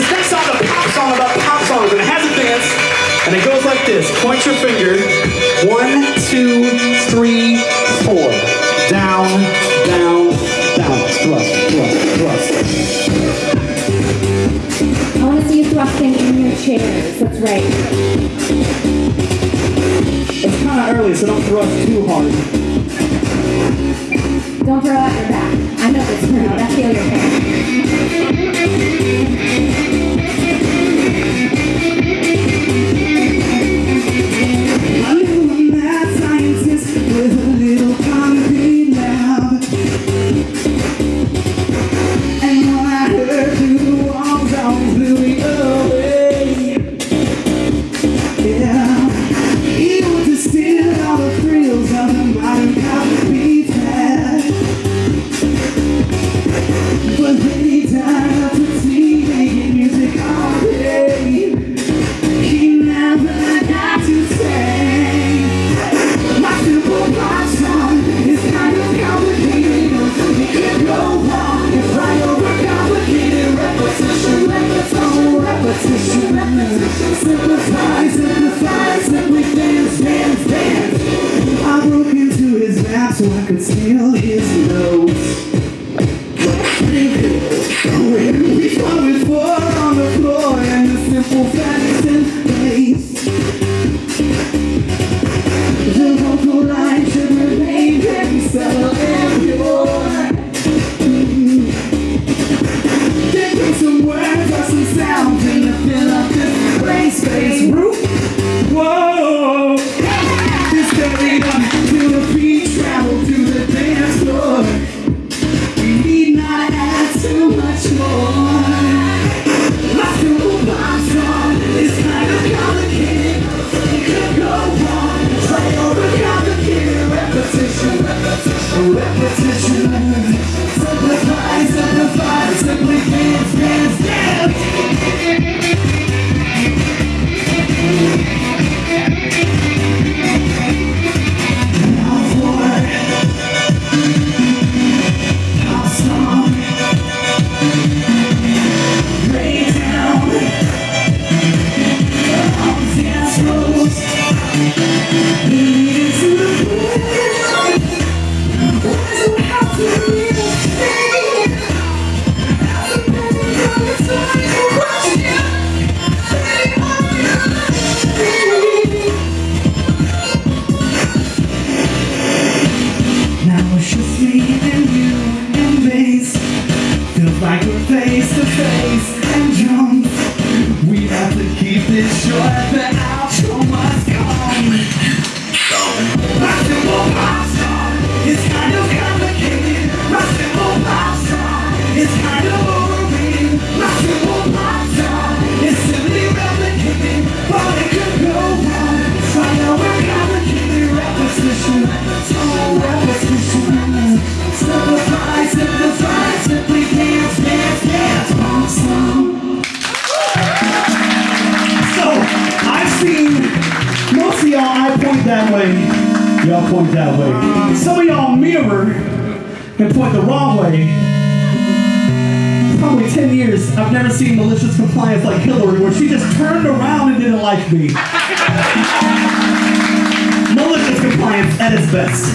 this next song is a pop song about pop songs, and it has a dance, and it goes like this. Point your finger. One, two, three, four. Down, down, down. Thrust, thrust, thrust. I want to see you thrusting in your chairs. That's right. It's kind of early, so don't thrust too hard. Don't throw out your back. I know this crowd. I feel your pain. Could steal his when we on the floor and the simple facts in place. Too much more. Like we're face to face. And jump. We have to keep this short, the outro point that way. Y'all point that way. Some of y'all mirror and point the wrong way. Probably 10 years, I've never seen malicious compliance like Hillary, where she just turned around and didn't like me. malicious compliance at its best.